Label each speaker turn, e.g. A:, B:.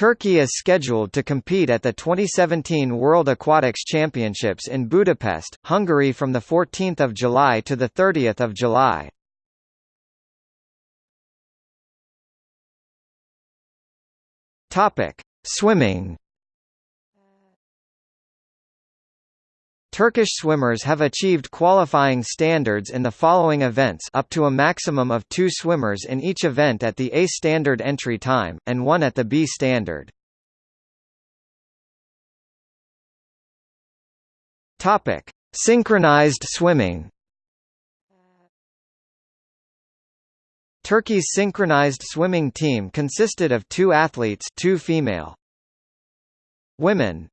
A: Turkey is scheduled to compete at the 2017 World Aquatics Championships in Budapest, Hungary from 14 July to 30 July. Swimming Turkish swimmers have achieved qualifying standards in the following events up to a maximum of two swimmers in each event at the A standard entry time, and one at the B standard. Synchronized swimming Turkey's synchronized swimming team consisted of two athletes two female. Women